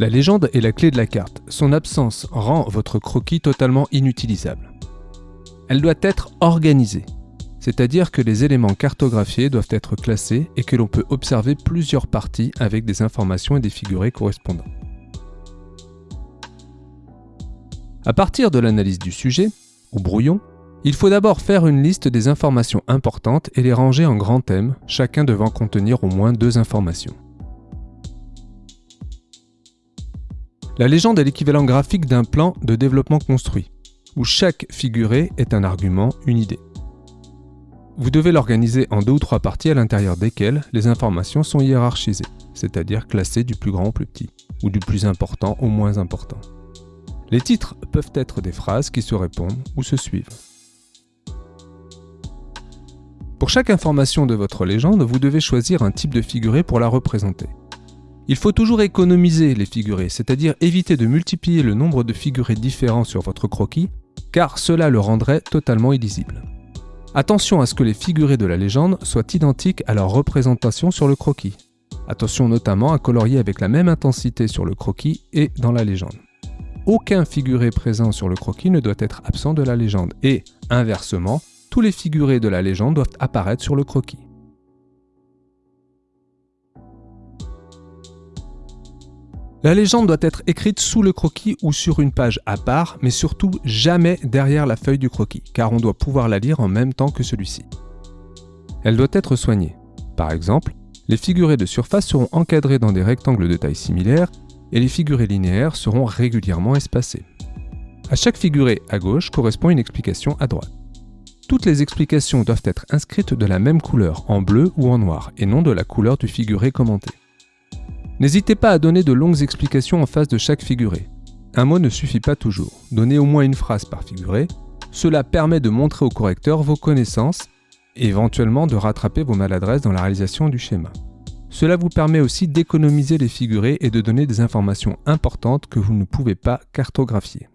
La légende est la clé de la carte. Son absence rend votre croquis totalement inutilisable. Elle doit être organisée, c'est-à-dire que les éléments cartographiés doivent être classés et que l'on peut observer plusieurs parties avec des informations et des figurés correspondants. À partir de l'analyse du sujet, ou brouillon, il faut d'abord faire une liste des informations importantes et les ranger en grands thèmes, chacun devant contenir au moins deux informations. La légende est l'équivalent graphique d'un plan de développement construit, où chaque figuré est un argument, une idée. Vous devez l'organiser en deux ou trois parties à l'intérieur desquelles les informations sont hiérarchisées, c'est-à-dire classées du plus grand au plus petit, ou du plus important au moins important. Les titres peuvent être des phrases qui se répondent ou se suivent. Pour chaque information de votre légende, vous devez choisir un type de figuré pour la représenter. Il faut toujours économiser les figurés, c'est-à-dire éviter de multiplier le nombre de figurés différents sur votre croquis, car cela le rendrait totalement illisible. Attention à ce que les figurés de la légende soient identiques à leur représentation sur le croquis. Attention notamment à colorier avec la même intensité sur le croquis et dans la légende. Aucun figuré présent sur le croquis ne doit être absent de la légende et, inversement, tous les figurés de la légende doivent apparaître sur le croquis. La légende doit être écrite sous le croquis ou sur une page à part, mais surtout jamais derrière la feuille du croquis, car on doit pouvoir la lire en même temps que celui-ci. Elle doit être soignée. Par exemple, les figurés de surface seront encadrés dans des rectangles de taille similaire et les figurés linéaires seront régulièrement espacés. À chaque figuré à gauche correspond une explication à droite. Toutes les explications doivent être inscrites de la même couleur, en bleu ou en noir, et non de la couleur du figuré commenté. N'hésitez pas à donner de longues explications en face de chaque figuré. Un mot ne suffit pas toujours. Donnez au moins une phrase par figuré. Cela permet de montrer au correcteur vos connaissances et éventuellement de rattraper vos maladresses dans la réalisation du schéma. Cela vous permet aussi d'économiser les figurés et de donner des informations importantes que vous ne pouvez pas cartographier.